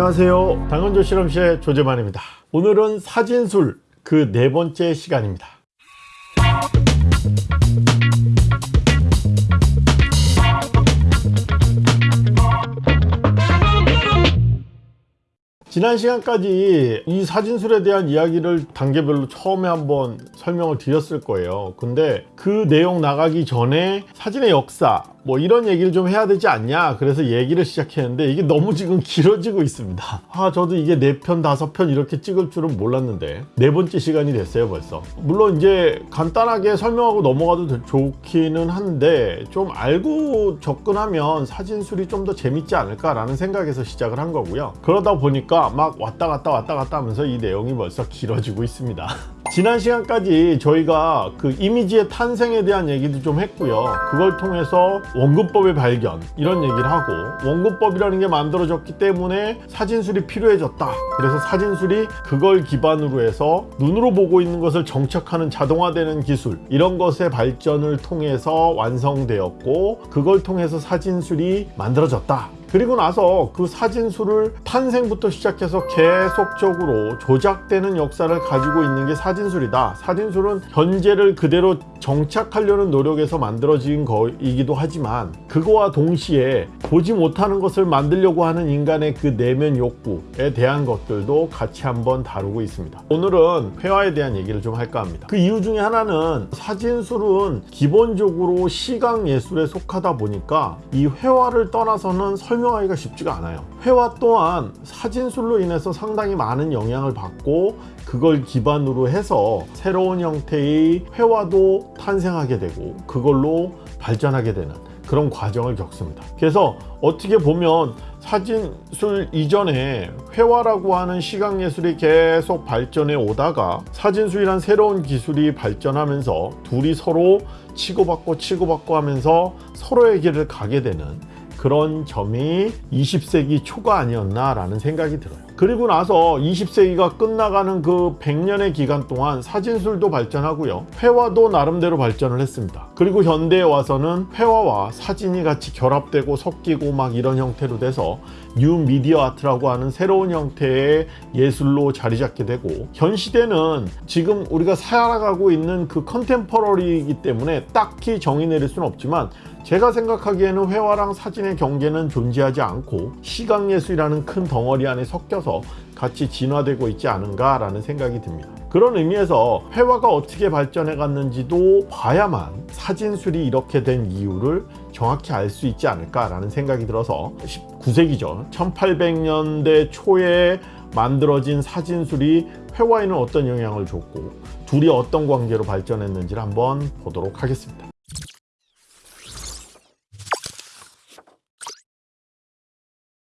안녕하세요. 당근조 실험실의 조재만입니다. 오늘은 사진술 그 네 번째 시간입니다. 지난 시간까지 이 사진술에 대한 이야기를 단계별로 처음에 한번 설명을 드렸을 거예요. 근데 그 내용 나가기 전에 사진의 역사 뭐 이런 얘기를 좀 해야 되지 않냐? 그래서 얘기를 시작했는데 이게 너무 지금 길어지고 있습니다. 아 저도 이게 4편 5편 이렇게 찍을 줄은 몰랐는데 네 번째 시간이 됐어요 벌써. 물론 이제 간단하게 설명하고 넘어가도 좋기는 한데 좀 알고 접근하면 사진술이 좀 더 재밌지 않을까 라는 생각에서 시작을 한 거고요. 그러다 보니까 막 왔다 갔다 왔다 갔다 하면서 이 내용이 벌써 길어지고 있습니다 지난 시간까지 저희가 그 이미지의 탄생에 대한 얘기도 좀 했고요. 그걸 통해서 원근법의 발견 이런 얘기를 하고 원근법이라는 게 만들어졌기 때문에 사진술이 필요해졌다. 그래서 사진술이 그걸 기반으로 해서 눈으로 보고 있는 것을 정착하는 자동화되는 기술 이런 것의 발전을 통해서 완성되었고 그걸 통해서 사진술이 만들어졌다 그리고 나서 그 사진술을 탄생부터 시작해서 계속적으로 조작되는 역사를 가지고 있는 게 사진술이다. 사진술은 현재를 그대로 정착하려는 노력에서 만들어진 거이기도 하지만 그거와 동시에 보지 못하는 것을 만들려고 하는 인간의 그 내면 욕구에 대한 것들도 같이 한번 다루고 있습니다. 오늘은 회화에 대한 얘기를 좀 할까 합니다. 그 이유 중에 하나는 사진술은 기본적으로 시각 예술에 속하다 보니까 이 회화를 떠나서는 설명하기가 쉽지가 않아요. 회화 또한 사진술로 인해서 상당히 많은 영향을 받고 그걸 기반으로 해서 새로운 형태의 회화도 탄생하게 되고 그걸로 발전하게 되는 그런 과정을 겪습니다. 그래서 어떻게 보면 사진술 이전에 회화라고 하는 시각예술이 계속 발전해 오다가 사진술이란 새로운 기술이 발전하면서 둘이 서로 치고받고 치고받고 하면서 서로의 길을 가게 되는 그런 점이 20세기 초가 아니었나 라는 생각이 들어요 그리고 나서 20세기가 끝나가는 그 100년의 기간 동안 사진술도 발전하고요. 회화도 나름대로 발전을 했습니다. 그리고 현대에 와서는 회화와 사진이 같이 결합되고 섞이고 막 이런 형태로 돼서 new media art라고 하는 새로운 형태의 예술로 자리 잡게 되고 현 시대는 지금 우리가 살아가고 있는 그 contemporary이기 때문에 딱히 정의 내릴 수는 없지만 제가 생각하기에는 회화랑 사진의 경계는 존재하지 않고 시각예술이라는 큰 덩어리 안에 섞여서 같이 진화되고 있지 않은가 라는 생각이 듭니다. 그런 의미에서 회화가 어떻게 발전해 갔는지도 봐야만 사진술이 이렇게 된 이유를 정확히 알 수 있지 않을까 라는 생각이 들어서 19세기죠. 1800년대 초에 만들어진 사진술이 회화에는 어떤 영향을 줬고 둘이 어떤 관계로 발전했는지를 한번 보도록 하겠습니다.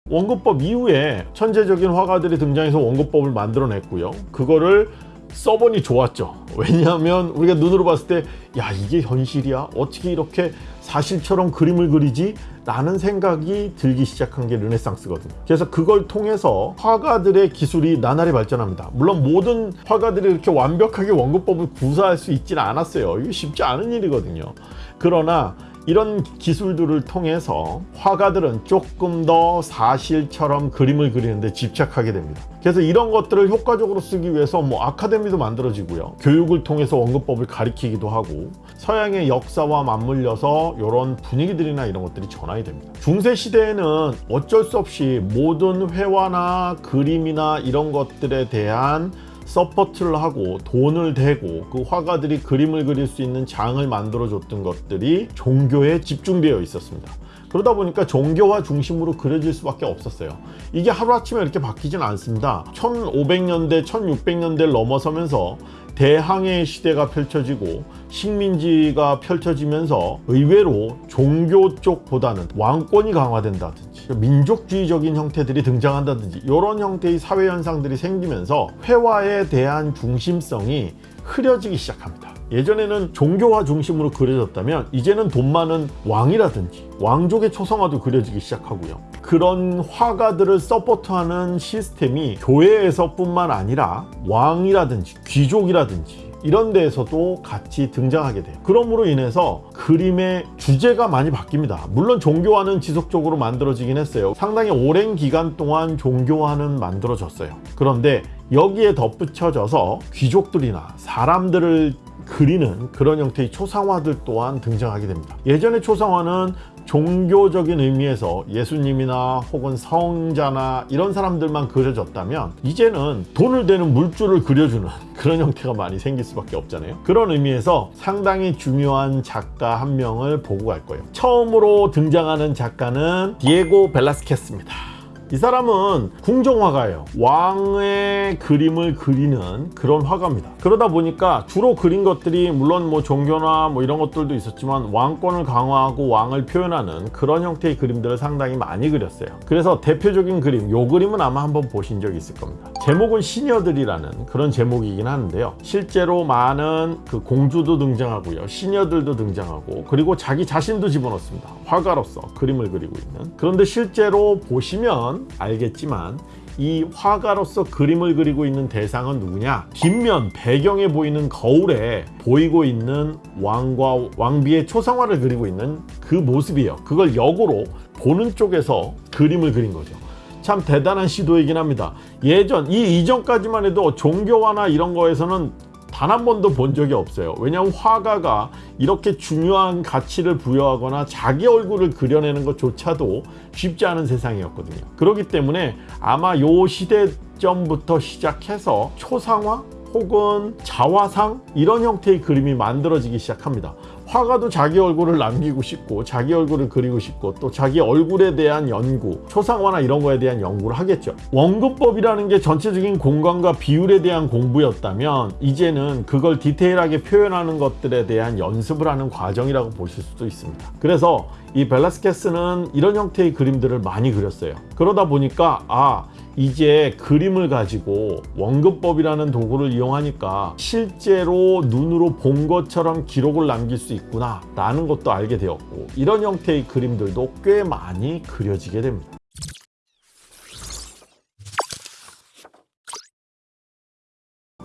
원근법 이후에 천재적인 화가들이 등장해서 원근법을 만들어냈고요. 그거를 써보니 좋았죠. 왜냐하면 우리가 눈으로 봤을 때 야 이게 현실이야? 어떻게 이렇게 사실처럼 그림을 그리지? 라는 생각이 들기 시작한 게 르네상스거든요. 그래서 그걸 통해서 화가들의 기술이 나날이 발전합니다. 물론 모든 화가들이 이렇게 완벽하게 원근법을 구사할 수 있지는 않았어요. 이게 쉽지 않은 일이거든요. 그러나 이런 기술들을 통해서 화가들은 조금 더 사실처럼 그림을 그리는데 집착하게 됩니다. 그래서 이런 것들을 효과적으로 쓰기 위해서 뭐 아카데미도 만들어지고요. 교육을 통해서 원근법을 가리키기도 하고 서양의 역사와 맞물려서 이런 분위기들이나 이런 것들이 전환이 됩니다. 중세 시대에는 어쩔 수 없이 모든 회화나 그림이나 이런 것들에 대한 support를 하고 돈을 대고 그 화가들이 그림을 그릴 수 있는 장을 만들어 줬던 것들이 종교에 집중되어 있었습니다. 그러다 보니까 종교화 중심으로 그려질 수밖에 없었어요. 이게 하루아침에 이렇게 바뀌진 않습니다. 1500년대 1600년대를 넘어서면서 대항해 시대가 펼쳐지고 식민지가 펼쳐지면서 의외로 종교 쪽보다는 왕권이 강화된다든지 민족주의적인 형태들이 등장한다든지 이런 형태의 사회 현상들이 생기면서 회화에 대한 중심성이 흐려지기 시작합니다 예전에는 종교화 중심으로 그려졌다면 이제는 돈 많은 왕이라든지 왕족의 초성화도 그려지기 시작하고요 그런 화가들을 서포트하는 시스템이 교회에서 뿐만 아니라 왕이라든지 귀족이라든지 이런 데에서도 같이 등장하게 돼요. 그러므로 인해서 그림의 주제가 많이 바뀝니다. 물론 종교화는 지속적으로 만들어지긴 했어요. 상당히 오랜 기간 동안 종교화는 만들어졌어요. 그런데 여기에 덧붙여져서 귀족들이나 사람들을 그리는 그런 형태의 초상화들 또한 등장하게 됩니다. 예전의 초상화는 종교적인 의미에서 예수님이나 혹은 성자나 이런 사람들만 그려졌다면 이제는 돈을 대는 물줄을 그려주는 그런 형태가 많이 생길 수밖에 없잖아요. 그런 의미에서 상당히 중요한 작가 한 명을 보고 갈 거예요. 처음으로 등장하는 작가는 디에고 벨라스케스입니다. 이 사람은 궁정화가예요. 왕의 그림을 그리는 그런 화가입니다. 그러다 보니까 주로 그린 것들이 물론 뭐 종교나 뭐 이런 것들도 있었지만 왕권을 강화하고 왕을 표현하는 그런 형태의 그림들을 상당히 많이 그렸어요. 그래서 대표적인 그림, 요 그림은 아마 한번 보신 적이 있을 겁니다. 제목은 시녀들이라는 그런 제목이긴 하는데요. 실제로 많은 그 공주도 등장하고요. 시녀들도 등장하고 그리고 자기 자신도 집어넣습니다. 화가로서 그림을 그리고 있는. 그런데 실제로 보시면 알겠지만 이 화가로서 그림을 그리고 있는 대상은 누구냐? 뒷면 배경에 보이는 거울에 보이고 있는 왕과 왕비의 초상화를 그리고 있는 그 모습이에요. 그걸 역으로 보는 쪽에서 그림을 그린 거죠. 참 대단한 시도이긴 합니다. 예전 이 이전까지만 해도 종교화나 이런 거에서는 단 한 번도 본 적이 없어요. 왜냐하면 화가가 이렇게 중요한 가치를 부여하거나 자기 얼굴을 그려내는 것조차도 쉽지 않은 세상이었거든요. 그렇기 때문에 아마 요 시대점부터 시작해서 초상화 혹은 자화상 이런 형태의 그림이 만들어지기 시작합니다. 화가도 자기 얼굴을 남기고 싶고 자기 얼굴을 그리고 싶고 또 자기 얼굴에 대한 연구 초상화나 이런 거에 대한 연구를 하겠죠. 원근법이라는 게 전체적인 공간과 비율에 대한 공부였다면 이제는 그걸 디테일하게 표현하는 것들에 대한 연습을 하는 과정이라고 보실 수도 있습니다. 그래서 이 벨라스케스는 이런 형태의 그림들을 많이 그렸어요. 그러다 보니까 아 이제 그림을 가지고 원근법이라는 도구를 이용하니까 실제로 눈으로 본 것처럼 기록을 남길 수 있구나 라는 것도 알게 되었고 이런 형태의 그림들도 꽤 많이 그려지게 됩니다.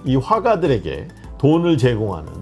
이 화가들에게 돈을 제공하는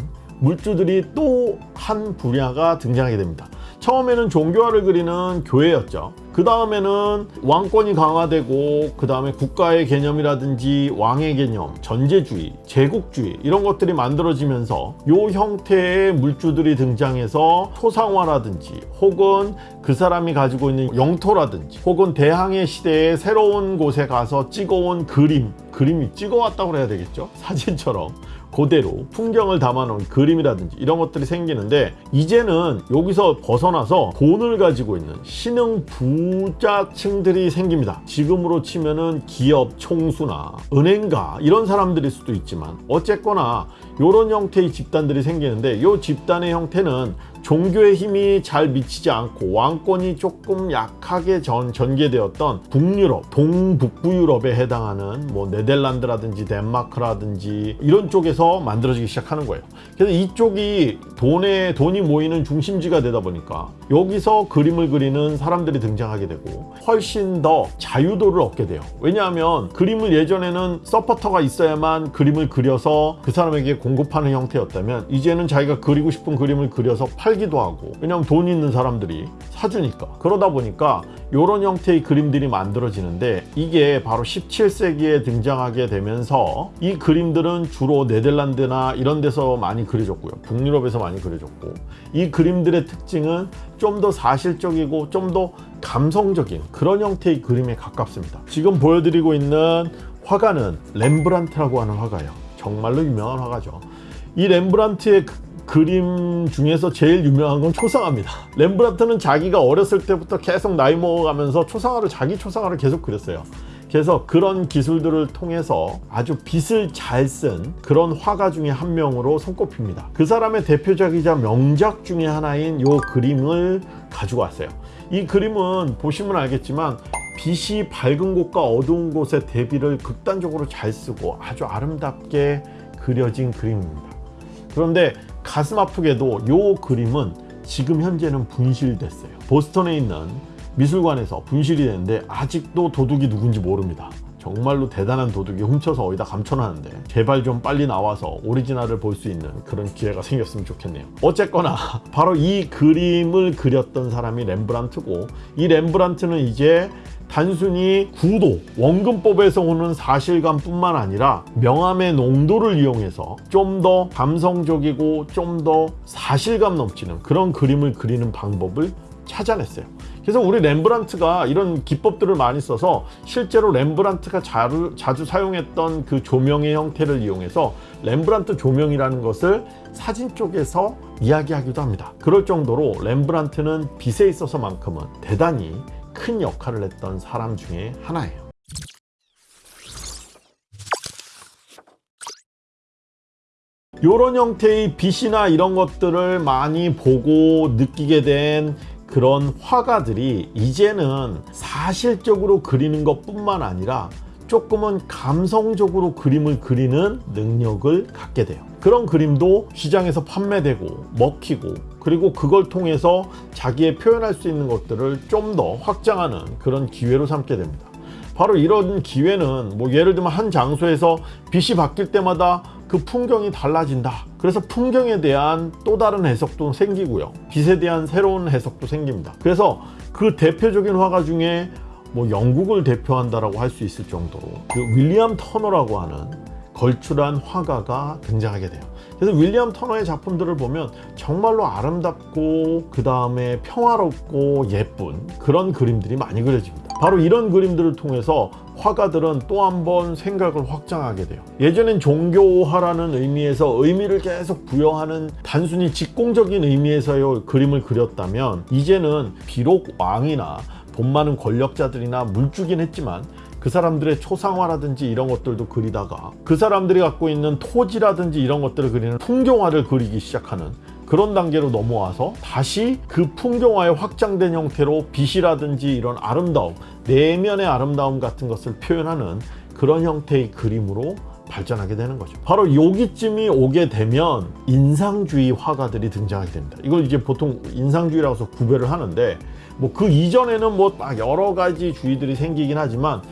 물주들이 또 한 분야가 등장하게 됩니다 처음에는 종교화를 그리는 교회였죠. 그 다음에는 왕권이 강화되고 그 다음에 국가의 개념이라든지 왕의 개념, 전제주의, 제국주의 이런 것들이 만들어지면서 이 형태의 물주들이 등장해서 초상화라든지 혹은 그 사람이 가지고 있는 영토라든지 혹은 대항해 시대의 새로운 곳에 가서 찍어온 그림 그림이 찍어왔다고 해야 되겠죠? 사진처럼 그대로 풍경을 담아놓은 그림이라든지 이런 것들이 생기는데 이제는 여기서 벗어나서 돈을 가지고 있는 신흥 부자층들이 생깁니다. 지금으로 치면은 기업 총수나 은행가 이런 사람들일 수도 있지만 어쨌거나 이런 형태의 집단들이 생기는데 이 집단의 형태는 종교의 힘이 잘 미치지 않고 왕권이 조금 약하게 전, 전개되었던 북유럽, 동북부 유럽에 해당하는 뭐 네덜란드라든지 덴마크라든지 이런 쪽에서 만들어지기 시작하는 거예요. 그래서 이쪽이 돈에 돈이 모이는 중심지가 되다 보니까 여기서 그림을 그리는 사람들이 등장하게 되고 훨씬 더 자유도를 얻게 돼요. 왜냐하면 그림을 예전에는 서포터가 있어야만 그림을 그려서 그 사람에게 공급하는 형태였다면 이제는 자기가 그리고 싶은 그림을 그려서 팔 팔기도 하고 왜냐면 돈 있는 사람들이 사주니까. 그러다 보니까 이런 형태의 그림들이 만들어지는데 이게 바로 17세기에 등장하게 되면서 이 그림들은 주로 네덜란드나 이런 데서 많이 그려졌고요. 북유럽에서 많이 그려졌고 이 그림들의 특징은 좀 더 사실적이고 좀 더 감성적인 그런 형태의 그림에 가깝습니다. 지금 보여드리고 있는 화가는 렘브란트라고 하는 화가예요. 정말로 유명한 화가죠. 이 렘브란트의 그림 중에서 제일 유명한 건 초상화입니다. 렘브란트는 자기가 어렸을 때부터 계속 나이 먹어가면서 초상화를 자기 초상화를 계속 그렸어요. 그래서 그런 기술들을 통해서 아주 빛을 잘 쓴 그런 화가 중에 한 명으로 손꼽힙니다. 그 사람의 대표적이자 명작 중에 하나인 이 그림을 가지고 왔어요. 이 그림은 보시면 알겠지만 빛이 밝은 곳과 어두운 곳의 대비를 극단적으로 잘 쓰고 아주 아름답게 그려진 그림입니다. 그런데 가슴 아프게도 이 그림은 지금 현재는 분실됐어요. 보스턴에 있는 미술관에서 분실이 됐는데 아직도 도둑이 누군지 모릅니다. 정말로 대단한 도둑이 훔쳐서 어디다 감춰놨는데 제발 좀 빨리 나와서 오리지널을 볼 수 있는 그런 기회가 생겼으면 좋겠네요. 어쨌거나 바로 이 그림을 그렸던 사람이 렘브란트고 이 렘브란트는 이제 단순히 구도, 원근법에서 오는 사실감 뿐만 아니라 명암의 농도를 이용해서 좀 더 감성적이고 좀 더 사실감 넘치는 그런 그림을 그리는 방법을 찾아냈어요. 그래서 우리 렘브란트가 이런 기법들을 많이 써서 실제로 렘브란트가 자주, 자주 사용했던 그 조명의 형태를 이용해서 렘브란트 조명이라는 것을 사진 쪽에서 이야기하기도 합니다. 그럴 정도로 렘브란트는 빛에 있어서 만큼은 대단히 큰 역할을 했던 사람 중에 하나예요. 이런 형태의 빛이나 이런 것들을 많이 보고 느끼게 된 그런 화가들이 이제는 사실적으로 그리는 것 뿐만 아니라 조금은 감성적으로 그림을 그리는 능력을 갖게 돼요. 그런 그림도 시장에서 판매되고 먹히고 그리고 그걸 통해서 자기의 표현할 수 있는 것들을 좀 더 확장하는 그런 기회로 삼게 됩니다. 바로 이런 기회는 뭐 예를 들면 한 장소에서 빛이 바뀔 때마다 그 풍경이 달라진다. 그래서 풍경에 대한 또 다른 해석도 생기고요. 빛에 대한 새로운 해석도 생깁니다. 그래서 그 대표적인 화가 중에 뭐 영국을 대표한다라고 할 수 있을 정도로 그 윌리엄 터너라고 하는 걸출한 화가가 등장하게 돼요. 그래서 윌리엄 터너의 작품들을 보면 정말로 아름답고 그 다음에 평화롭고 예쁜 그런 그림들이 많이 그려집니다. 바로 이런 그림들을 통해서 화가들은 또 한 번 생각을 확장하게 돼요. 예전엔 종교화라는 의미에서 의미를 계속 부여하는 단순히 직공적인 의미에서의 그림을 그렸다면 이제는 비록 왕이나 돈 많은 권력자들이나 물주긴 했지만 그 사람들의 초상화라든지 이런 것들도 그리다가 그 사람들이 갖고 있는 토지라든지 이런 것들을 그리는 풍경화를 그리기 시작하는 그런 단계로 넘어와서 다시 그 풍경화의 확장된 형태로 빛이라든지 이런 아름다움, 내면의 아름다움 같은 것을 표현하는 그런 형태의 그림으로 발전하게 되는 거죠. 바로 여기쯤이 오게 되면 인상주의 화가들이 등장하게 됩니다. 이걸 이제 보통 인상주의라고 해서 구별을 하는데 뭐 그 이전에는 뭐딱 여러 가지 주의들이 생기긴 하지만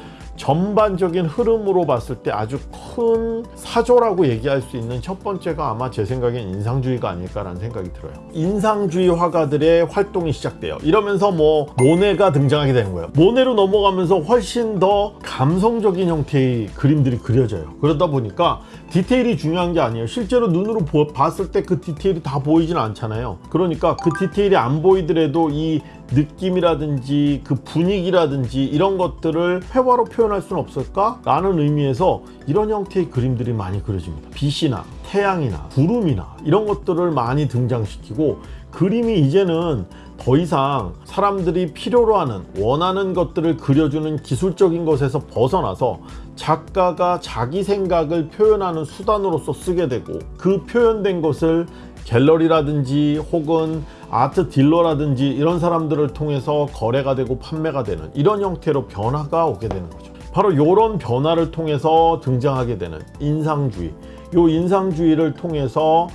전반적인 흐름으로 봤을 때 아주 큰 사조라고 얘기할 수 있는 첫 번째가 아마 제 생각엔 인상주의가 아닐까라는 생각이 들어요. 인상주의 화가들의 활동이 시작돼요. 이러면서 뭐 모네가 등장하게 되는 거예요. 모네로 넘어가면서 훨씬 더 감성적인 형태의 그림들이 그려져요. 그러다 보니까 디테일이 중요한 게 아니에요. 실제로 눈으로 보, 봤을 때 그 디테일이 다 보이진 않잖아요. 그러니까 그 디테일이 안 보이더라도 이 느낌이라든지 그 분위기라든지 이런 것들을 회화로 표현할 수는 없을까? 라는 의미에서 이런 형태의 그림들이 많이 그려집니다. 빛이나 태양이나 구름이나 이런 것들을 많이 등장시키고 그림이 이제는 더 이상 사람들이 필요로 하는 원하는 것들을 그려주는 기술적인 것에서 벗어나서 작가가 자기 생각을 표현하는 수단으로서 쓰게 되고 그 표현된 것을 갤러리라든지 혹은 아트 딜러라든지 이런 사람들을 통해서 거래가 되고 판매가 되는 이런 형태로 변화가 오게 되는 거죠. 바로 이런 변화를 통해서 등장하게 되는 인상주의. 이 인상주의를 통해서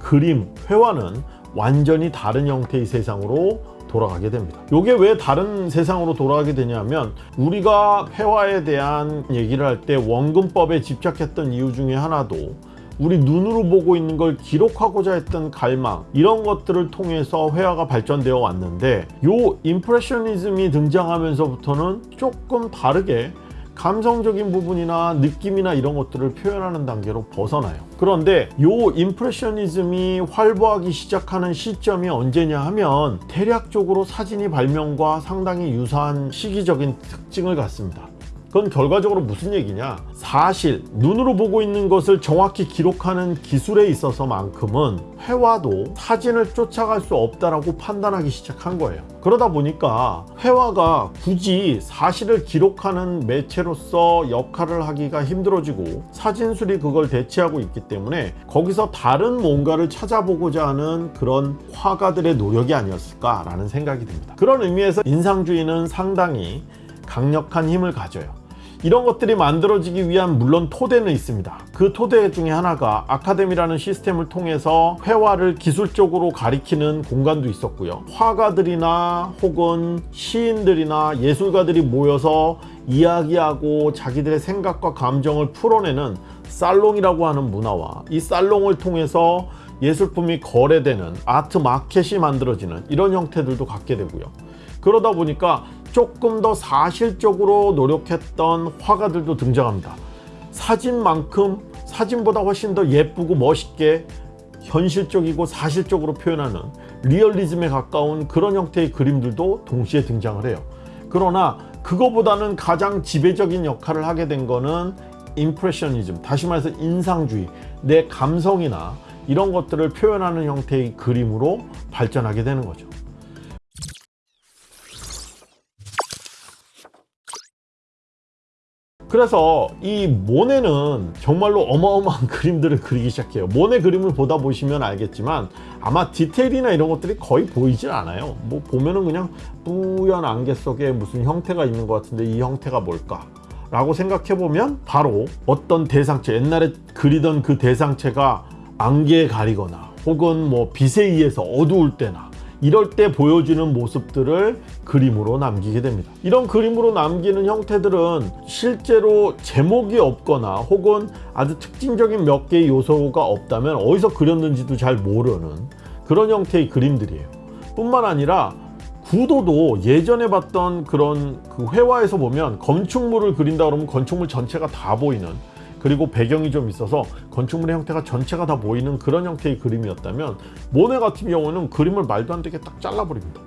그림, 회화는 완전히 다른 형태의 세상으로 돌아가게 됩니다. 이게 왜 다른 세상으로 돌아가게 되냐면 우리가 회화에 대한 얘기를 할 때 원근법에 집착했던 이유 중에 하나도 우리 눈으로 보고 있는 걸 기록하고자 했던 갈망 이런 것들을 통해서 회화가 발전되어 왔는데 요 임프레셔니즘이 등장하면서부터는 조금 다르게 감성적인 부분이나 느낌이나 이런 것들을 표현하는 단계로 벗어나요. 그런데 요 임프레셔니즘이 활보하기 시작하는 시점이 언제냐 하면 대략적으로 사진이 발명과 상당히 유사한 시기적인 특징을 갖습니다. 그건 결과적으로 무슨 얘기냐? 사실 눈으로 보고 있는 것을 정확히 기록하는 기술에 있어서만큼은 회화도 사진을 쫓아갈 수 없다라고 판단하기 시작한 거예요. 그러다 보니까 회화가 굳이 사실을 기록하는 매체로서 역할을 하기가 힘들어지고 사진술이 그걸 대체하고 있기 때문에 거기서 다른 뭔가를 찾아보고자 하는 그런 화가들의 노력이 아니었을까라는 생각이 듭니다. 그런 의미에서 인상주의는 상당히 강력한 힘을 가져요 이런 것들이 만들어지기 위한 물론 토대는 있습니다 그 토대 중에 하나가 아카데미라는 시스템을 통해서 회화를 기술적으로 가리키는 공간도 있었고요 화가들이나 혹은 시인들이나 예술가들이 모여서 이야기하고 자기들의 생각과 감정을 풀어내는 살롱이라고 하는 문화와 이 살롱을 통해서 예술품이 거래되는 아트 마켓이 만들어지는 이런 형태들도 갖게 되고요. 그러다 보니까 조금 더 사실적으로 노력했던 화가들도 등장합니다. 사진만큼 사진보다 훨씬 더 예쁘고 멋있게 현실적이고 사실적으로 표현하는 리얼리즘에 가까운 그런 형태의 그림들도 동시에 등장을 해요. 그러나 그거보다는 가장 지배적인 역할을 하게 된 거는 임프레셔니즘, 다시 말해서 인상주의, 내 감성이나 이런 것들을 표현하는 형태의 그림으로 발전하게 되는 거죠. 그래서 이 모네는 정말로 어마어마한 그림들을 그리기 시작해요. 모네 그림을 보다 보시면 알겠지만 아마 디테일이나 이런 것들이 거의 보이질 않아요. 뭐 보면은 그냥 뿌연 안개 속에 무슨 형태가 있는 것 같은데 이 형태가 뭘까? 라고 생각해 보면 바로 어떤 대상체 옛날에 그리던 그 대상체가 안개에 가리거나 혹은 뭐 빛에 의해서 어두울 때나 이럴 때 보여주는 모습들을 그림으로 남기게 됩니다. 이런 그림으로 남기는 형태들은 실제로 제목이 없거나 혹은 아주 특징적인 몇 개의 요소가 없다면 어디서 그렸는지도 잘 모르는 그런 형태의 그림들이에요. 뿐만 아니라 구도도 예전에 봤던 그런 그 회화에서 보면 건축물을 그린다 그러면 건축물 전체가 다 보이는 그리고 배경이 좀 있어서 건축물의 형태가 전체가 다 보이는 그런 형태의 그림이었다면 모네 같은 경우는 그림을 말도 안 되게 딱 잘라버립니다.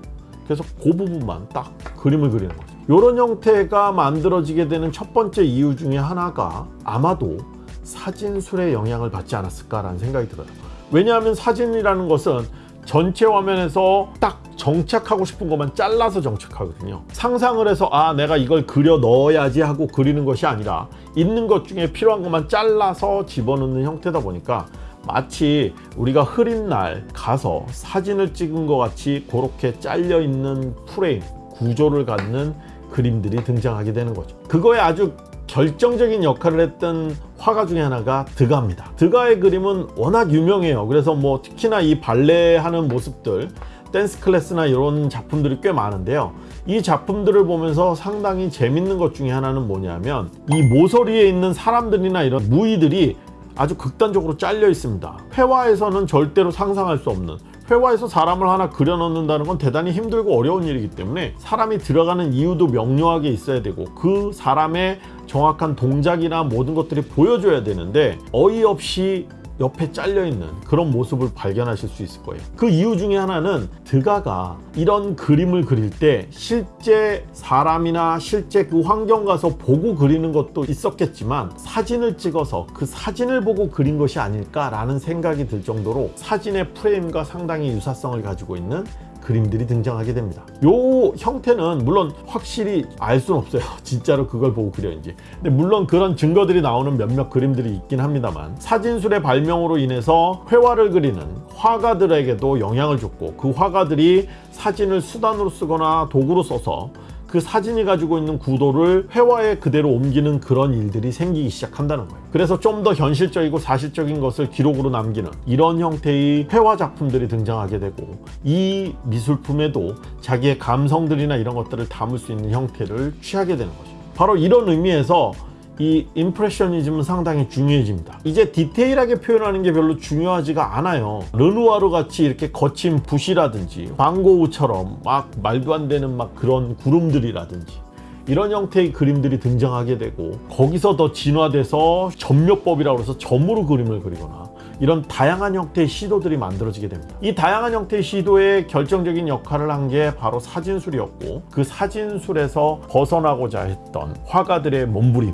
그래서 그 부분만 딱 그림을 그리는 거죠. 이런 형태가 만들어지게 되는 첫 번째 이유 중에 하나가 아마도 사진술의 영향을 받지 않았을까라는 생각이 들어요. 왜냐하면 사진이라는 것은 전체 화면에서 딱 정착하고 싶은 것만 잘라서 정착하거든요 상상을 해서 아 내가 이걸 그려 넣어야지 하고 그리는 것이 아니라 있는 것 중에 필요한 것만 잘라서 집어넣는 형태다 보니까 마치 우리가 흐린 날 가서 사진을 찍은 것 같이 그렇게 잘려 있는 프레임 구조를 갖는 그림들이 등장하게 되는 거죠. 그거에 아주 결정적인 역할을 했던 화가 중에 하나가 드가입니다. 드가의 그림은 워낙 유명해요. 그래서 뭐 특히나 이 발레 하는 모습들 댄스 클래스나 이런 작품들이 꽤 많은데요. 이 작품들을 보면서 상당히 재밌는 것 중에 하나는 뭐냐면 이 모서리에 있는 사람들이나 이런 무의들이 아주 극단적으로 잘려 있습니다. 회화에서는 절대로 상상할 수 없는 회화에서 사람을 하나 그려 넣는다는 건 대단히 힘들고 어려운 일이기 때문에 사람이 들어가는 이유도 명료하게 있어야 되고 그 사람의 정확한 동작이나 모든 것들이 보여줘야 되는데 어이없이 옆에 잘려있는 그런 모습을 발견하실 수 있을 거예요. 그 이유 중에 하나는 드가가 이런 그림을 그릴 때 실제 사람이나 실제 그 환경 가서 보고 그리는 것도 있었겠지만 사진을 찍어서 그 사진을 보고 그린 것이 아닐까 라는 생각이 들 정도로 사진의 프레임과 상당히 유사성을 가지고 있는 그림들이 등장하게 됩니다. 요 형태는 물론 확실히 알 수는 없어요. 진짜로 그걸 보고 그렸는지. 근데 물론 그런 증거들이 나오는 몇몇 그림들이 있긴 합니다만 사진술의 발명으로 인해서 회화를 그리는 화가들에게도 영향을 줬고 그 화가들이 사진을 수단으로 쓰거나 도구로 써서 그 사진이 가지고 있는 구도를 회화에 그대로 옮기는 그런 일들이 생기기 시작한다는 거예요. 그래서 좀 더 현실적이고 사실적인 것을 기록으로 남기는 이런 형태의 회화 작품들이 등장하게 되고 이 미술품에도 자기의 감성들이나 이런 것들을 담을 수 있는 형태를 취하게 되는 거죠 바로 이런 의미에서 이 임프레셔니즘은 상당히 중요해집니다. 이제 디테일하게 표현하는 게 별로 중요하지가 않아요. 르누아르 같이 이렇게 거친 붓이라든지 방고우처럼 막 말도 안 되는 막 그런 구름들이라든지 이런 형태의 그림들이 등장하게 되고 거기서 더 진화돼서 점묘법이라고 해서 점으로 그림을 그리거나 이런 다양한 형태의 시도들이 만들어지게 됩니다. 이 다양한 형태의 시도에 결정적인 역할을 한 게 바로 사진술이었고 그 사진술에서 벗어나고자 했던 화가들의 몸부림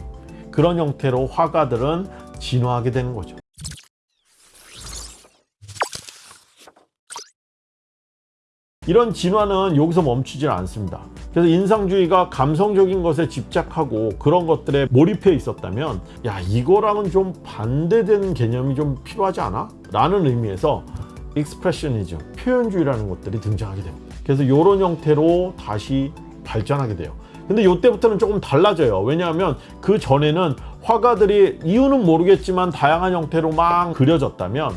그런 형태로 화가들은 진화하게 되는 거죠. 이런 진화는 여기서 멈추질 않습니다. 그래서 인상주의가 감성적인 것에 집착하고 그런 것들에 몰입해 있었다면 야 이거랑은 좀 반대되는 개념이 좀 필요하지 않아? 라는 의미에서 익스프레셔니즘, 표현주의라는 것들이 등장하게 됩니다. 그래서 이런 형태로 다시 발전하게 돼요 근데 이때부터는 조금 달라져요 왜냐하면 그 전에는 화가들이 이유는 모르겠지만 다양한 형태로 막 그려졌다면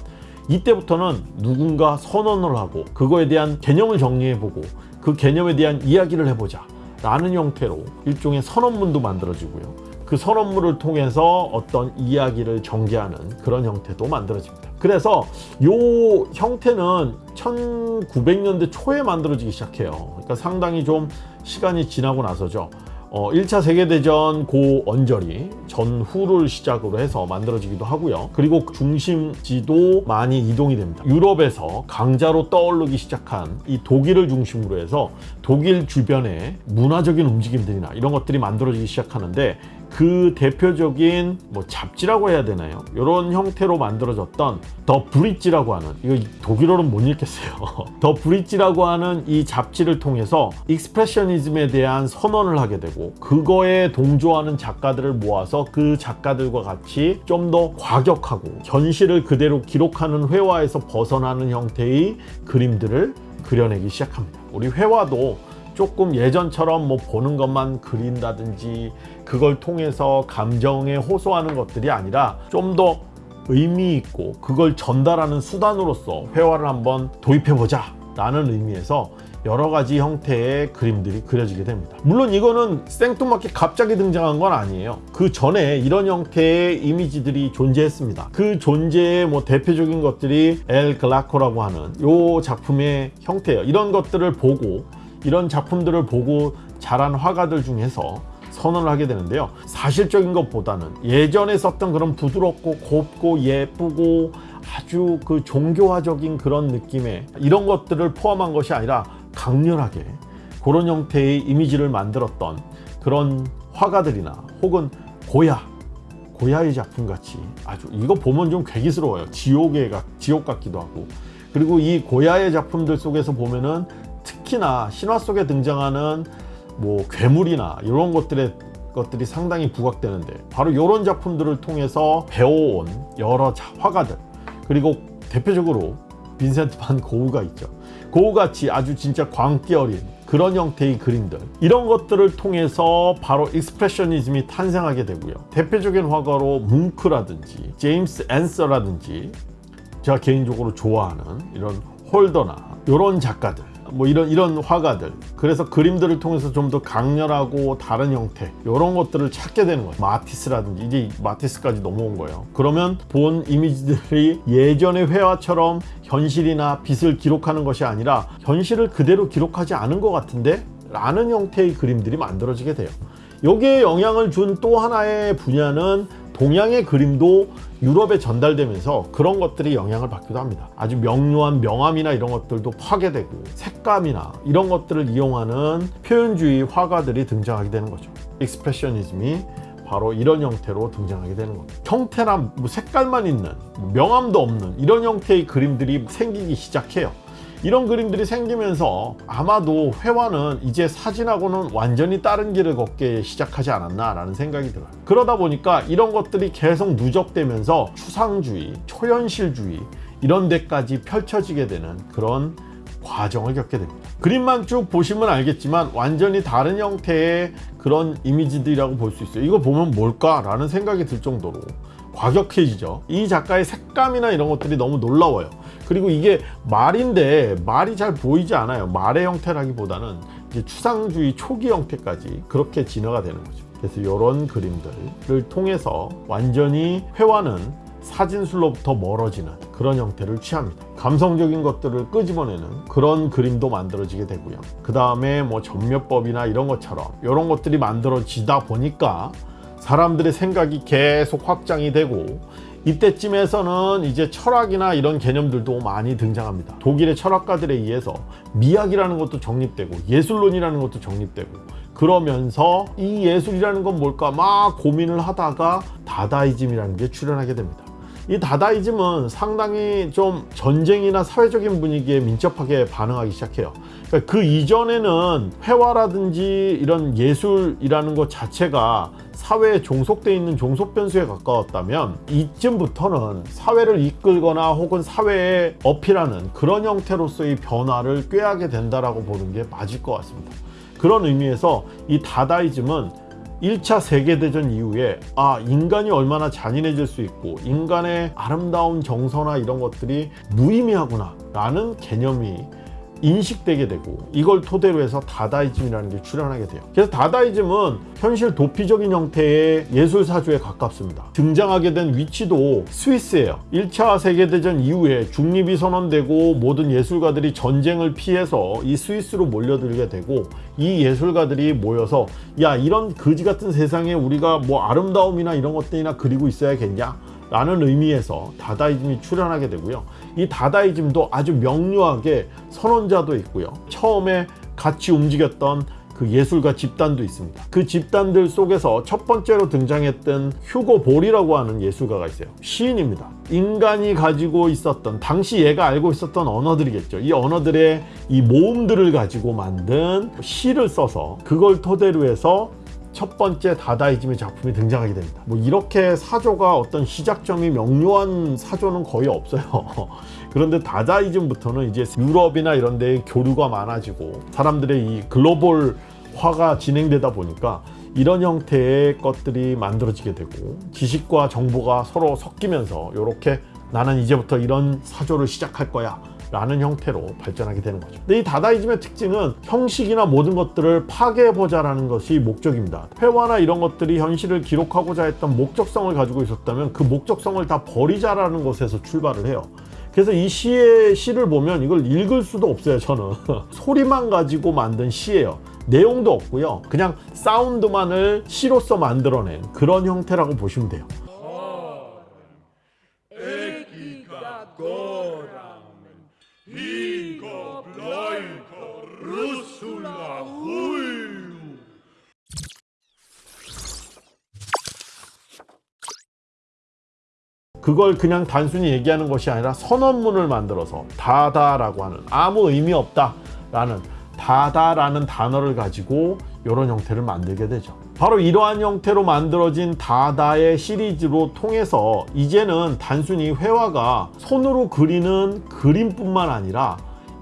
이때부터는 누군가 선언을 하고 그거에 대한 개념을 정리해보고 그 개념에 대한 이야기를 해보자 라는 형태로 일종의 선언문도 만들어지고요. 그 선언문을 통해서 어떤 이야기를 전개하는 그런 형태도 만들어집니다. 그래서 요 형태는 1900년대 초에 만들어지기 시작해요. 그러니까 상당히 좀 시간이 지나고 나서죠. 어, 1차 세계대전 고 언저리 전후를 시작으로 해서 만들어지기도 하고요. 그리고 중심지도 많이 이동이 됩니다. 유럽에서 강자로 떠오르기 시작한 이 독일을 중심으로 해서 독일 주변의 문화적인 움직임들이나 이런 것들이 만들어지기 시작하는데 그 대표적인 뭐 잡지라고 해야 되나요? 이런 형태로 만들어졌던 The Bridge라고 하는 이거 독일어는 못 읽겠어요. The Bridge라고 하는 이 잡지를 통해서 expressionism에 대한 선언을 하게 되고 그거에 동조하는 작가들을 모아서 그 작가들과 같이 좀 더 과격하고 현실을 그대로 기록하는 회화에서 벗어나는 형태의 그림들을 그려내기 시작합니다. 우리 회화도 조금 예전처럼 뭐 보는 것만 그린다든지 그걸 통해서 감정에 호소하는 것들이 아니라 좀더 의미 있고 그걸 전달하는 수단으로서 회화를 한번 도입해 보자 라는 의미에서 여러 가지 형태의 그림들이 그려지게 됩니다. 물론 이거는 생뚱맞게 갑자기 등장한 건 아니에요. 그 전에 이런 형태의 이미지들이 존재했습니다. 그 존재의 뭐 대표적인 것들이 엘 글라코라고 하는 요 작품의 형태예요. 이런 것들을 보고 이런 작품들을 보고 자란 화가들 중에서 선언을 하게 되는데요. 사실적인 것보다는 예전에 썼던 그런 부드럽고 곱고 예쁘고 아주 그 종교화적인 그런 느낌의 이런 것들을 포함한 것이 아니라 강렬하게 그런 형태의 이미지를 만들었던 그런 화가들이나 혹은 고야 고야의 작품 같이 아주 이거 보면 좀 괴기스러워요 지옥의 지옥 같기도 하고 그리고 이 고야의 작품들 속에서 보면은 특히나 신화 속에 등장하는 뭐 괴물이나 이런 것들의 것들이 상당히 부각되는데 바로 이런 작품들을 통해서 배워온 여러 화가들 그리고 대표적으로 빈센트 반 고우가 있죠. 고우같이 아주 진짜 광기 어린 그런 형태의 그림들 이런 것들을 통해서 바로 expressionism이 탄생하게 되고요. 대표적인 화가로 뭉크라든지 제임스 앤서라든지 제가 개인적으로 좋아하는 이런 홀더나 이런 작가들 뭐 이런 이런 화가들. 그래서 그림들을 통해서 좀 더 강렬하고 다른 형태 이런 것들을 찾게 되는 거예요 마티스라든지 이제 마티스까지 넘어온 거예요. 그러면 본 이미지들이 예전의 회화처럼 현실이나 빛을 기록하는 것이 아니라 현실을 그대로 기록하지 않은 것 같은데 라는 형태의 그림들이 만들어지게 돼요. 여기에 영향을 준 또 하나의 분야는 동양의 그림도 유럽에 전달되면서 그런 것들이 영향을 받기도 합니다. 아주 명료한 명암이나 이런 것들도 파괴되고 색감이나 이런 것들을 이용하는 표현주의 화가들이 등장하게 되는 거죠. 익스프레셔니즘이 바로 이런 형태로 등장하게 되는 겁니다. 형태나 뭐 색깔만 있는 뭐 명암도 없는 이런 형태의 그림들이 생기기 시작해요 이런 그림들이 생기면서 아마도 회화는 이제 사진하고는 완전히 다른 길을 걷게 시작하지 않았나 라는 생각이 들어요 그러다 보니까 이런 것들이 계속 누적되면서 추상주의, 초현실주의 이런 데까지 펼쳐지게 되는 그런 과정을 겪게 됩니다 그림만 쭉 보시면 알겠지만 완전히 다른 형태의 그런 이미지들이라고 볼 수 있어요 이거 보면 뭘까? 라는 생각이 들 정도로 과격해지죠. 이 작가의 색감이나 이런 것들이 너무 놀라워요. 그리고 이게 말인데 말이 잘 보이지 않아요. 말의 형태라기보다는 이제 추상주의 초기 형태까지 그렇게 진화가 되는 거죠. 그래서 이런 그림들을 통해서 완전히 회화는 사진술로부터 멀어지는 그런 형태를 취합니다. 감성적인 것들을 끄집어내는 그런 그림도 만들어지게 되고요. 그 다음에 뭐 전묘법이나 이런 것처럼 이런 것들이 만들어지다 보니까 사람들의 생각이 계속 확장이 되고 이때쯤에서는 이제 철학이나 이런 개념들도 많이 등장합니다. 독일의 철학가들에 의해서 미학이라는 것도 정립되고 예술론이라는 것도 정립되고 그러면서 이 예술이라는 건 뭘까 막 고민을 하다가 다다이즘이라는 게 출현하게 됩니다. 이 다다이즘은 상당히 좀 전쟁이나 사회적인 분위기에 민첩하게 반응하기 시작해요. 그러니까 그 이전에는 회화라든지 이런 예술이라는 것 자체가 사회에 종속되어 있는 종속 변수에 가까웠다면 이쯤부터는 사회를 이끌거나 혹은 사회에 어필하는 그런 형태로서의 변화를 꾀하게 된다라고 보는 게 맞을 것 같습니다. 그런 의미에서 이 다다이즘은 1차 세계대전 이후에 아 인간이 얼마나 잔인해질 수 있고 인간의 아름다운 정서나 이런 것들이 무의미하구나 라는 개념이 인식되게 되고 이걸 토대로 해서 다다이즘이라는 게 출현하게 돼요. 그래서 다다이즘은 현실 도피적인 형태의 예술 사조에 가깝습니다. 등장하게 된 위치도 스위스예요. 1차 세계대전 이후에 중립이 선언되고 모든 예술가들이 전쟁을 피해서 이 스위스로 몰려들게 되고 이 예술가들이 모여서 야 이런 거지 같은 세상에 우리가 뭐 아름다움이나 이런 것들이나 그리고 있어야겠냐 라는 의미에서 다다이즘이 출현하게 되고요. 이 다다이즘도 아주 명료하게 선언자도 있고요. 처음에 같이 움직였던 그 예술가 집단도 있습니다. 그 집단들 속에서 첫 번째로 등장했던 휴고 볼이라고 하는 예술가가 있어요. 시인입니다. 인간이 가지고 있었던 당시 얘가 알고 있었던 언어들이겠죠. 이 언어들의 이 모음들을 가지고 만든 시를 써서 그걸 토대로 해서 첫 번째 다다이즘의 작품이 등장하게 됩니다. 뭐 이렇게 사조가 어떤 시작점이 명료한 사조는 거의 없어요. 그런데 다다이즘부터는 이제 유럽이나 이런 데에 교류가 많아지고 사람들의 이 글로벌화가 진행되다 보니까 이런 형태의 것들이 만들어지게 되고 지식과 정보가 서로 섞이면서 이렇게 나는 이제부터 이런 사조를 시작할 거야 라는 형태로 발전하게 되는 거죠. 근데 이 다다이즘의 특징은 형식이나 모든 것들을 파괴해보자 라는 것이 목적입니다. 회화나 이런 것들이 현실을 기록하고자 했던 목적성을 가지고 있었다면 그 목적성을 다 버리자라는 것에서 출발을 해요. 그래서 이 시의 시를 보면 이걸 읽을 수도 없어요 저는 소리만 가지고 만든 시예요 내용도 없고요 그냥 사운드만을 시로서 만들어낸 그런 형태라고 보시면 돼요 그걸 그냥 단순히 얘기하는 것이 아니라 선언문을 만들어서 다다라고 하는 아무 의미 없다 라는 다다라는 단어를 가지고 이런 형태를 만들게 되죠. 바로 이러한 형태로 만들어진 다다의 시리즈로 통해서 이제는 단순히 회화가 손으로 그리는 그림뿐만 아니라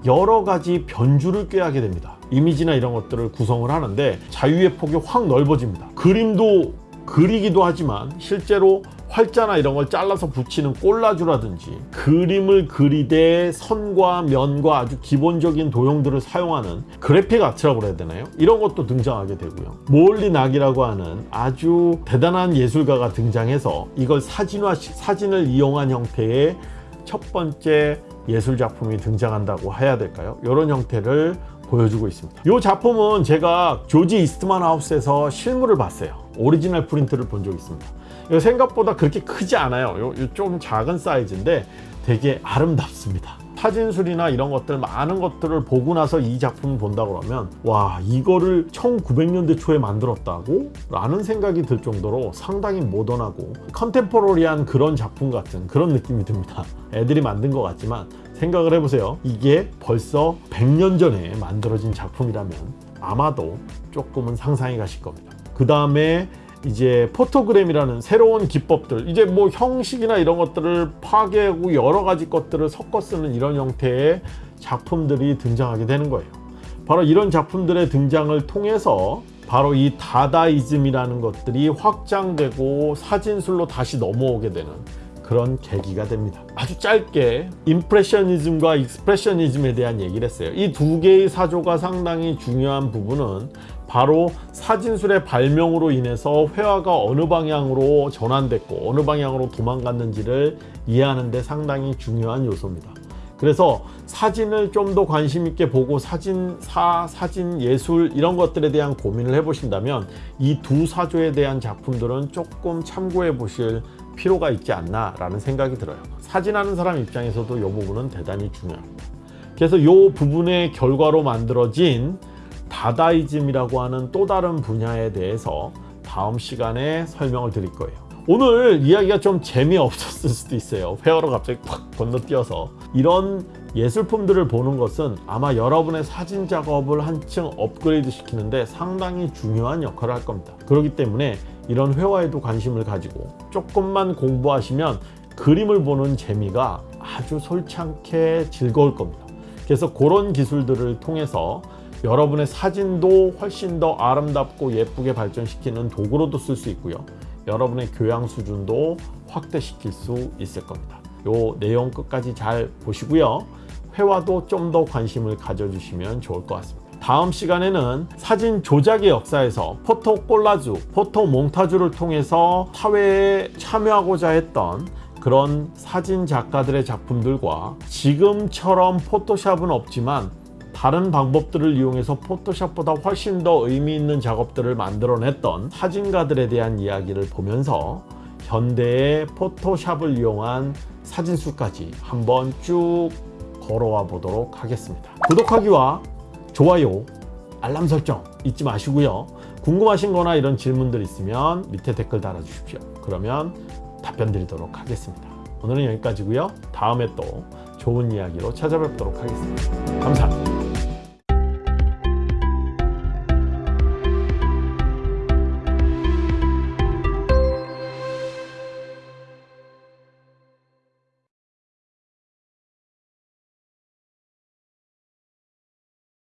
여러 가지 변주를 꾀하게 됩니다. 이미지나 이런 것들을 구성을 하는데 자유의 폭이 확 넓어집니다. 그림도 그리기도 하지만 실제로 활자나 이런 걸 잘라서 붙이는 꼴라주라든지 그림을 그리되 선과 면과 아주 기본적인 도형들을 사용하는 graphic art라고 해야 되나요? 이런 것도 등장하게 되고요. 모홀리 나기라고 하는 아주 대단한 예술가가 등장해서 이걸 사진화 사진을 이용한 형태의 첫 번째 예술 작품이 등장한다고 해야 될까요? 이런 형태를 보여주고 있습니다. 이 작품은 제가 조지 이스트만 하우스에서 실물을 봤어요. 오리지널 프린트를 본 적이 있습니다. 이거 생각보다 그렇게 크지 않아요. 요, 좀 작은 사이즈인데 되게 아름답습니다. 사진술이나 이런 것들 많은 것들을 보고 나서 이 작품을 본다 그러면 와 이거를 1900년대 초에 만들었다고? 라는 생각이 들 정도로 상당히 모던하고 컨템포러리한 그런 작품 같은 그런 느낌이 듭니다 애들이 만든 것 같지만 생각을 해보세요 이게 벌써 100년 전에 만들어진 작품이라면 아마도 조금은 상상이 가실 겁니다 그 다음에 이제 포토그램이라는 새로운 기법들 이제 뭐 형식이나 이런 것들을 파괴하고 여러 가지 것들을 섞어 쓰는 이런 형태의 작품들이 등장하게 되는 거예요. 바로 이런 작품들의 등장을 통해서 바로 이 다다이즘이라는 것들이 확장되고 사진술로 다시 넘어오게 되는 그런 계기가 됩니다. 아주 짧게 임프레셔니즘과 익스프레셔니즘에 대한 얘기를 했어요. 이 두 개의 사조가 상당히 중요한 부분은 바로 사진술의 발명으로 인해서 회화가 어느 방향으로 전환됐고 어느 방향으로 도망갔는지를 이해하는 데 상당히 중요한 요소입니다. 그래서 사진을 좀 더 관심 있게 보고 사진사, 사진 예술 이런 것들에 대한 고민을 해보신다면 이 두 사조에 대한 작품들은 조금 참고해 보실 필요가 있지 않나 라는 생각이 들어요. 사진하는 사람 입장에서도 이 부분은 대단히 중요합니다. 그래서 이 부분의 결과로 만들어진 다다이즘이라고 하는 또 다른 분야에 대해서 다음 시간에 설명을 드릴 거예요. 오늘 이야기가 좀 재미없었을 수도 있어요. 회화로 갑자기 팍 건너뛰어서. 이런 예술품들을 보는 것은 아마 여러분의 사진 작업을 한층 업그레이드 시키는데 상당히 중요한 역할을 할 겁니다. 그렇기 때문에 이런 회화에도 관심을 가지고 조금만 공부하시면 그림을 보는 재미가 아주 솔창게 즐거울 겁니다. 그래서 그런 기술들을 통해서 여러분의 사진도 훨씬 더 아름답고 예쁘게 발전시키는 도구로도 쓸 수 있고요. 여러분의 교양 수준도 확대시킬 수 있을 겁니다. 요 내용 끝까지 잘 보시고요. 회화도 좀 더 관심을 가져주시면 좋을 것 같습니다. 다음 시간에는 사진 조작의 역사에서 포토 콜라주, 포토 몽타주를 통해서 사회에 참여하고자 했던 그런 사진 작가들의 작품들과 지금처럼 포토샵은 없지만 다른 방법들을 이용해서 포토샵보다 훨씬 더 의미 있는 작업들을 만들어냈던 사진가들에 대한 이야기를 보면서 현대의 포토샵을 이용한 사진술까지 한번 쭉 걸어와 보도록 하겠습니다. 구독하기와 좋아요, 알람 설정 잊지 마시고요. 궁금하신 거나 이런 질문들 있으면 밑에 댓글 달아주십시오. 그러면 답변 드리도록 하겠습니다. 오늘은 여기까지고요. 다음에 또 좋은 이야기로 찾아뵙도록 하겠습니다. 감사합니다.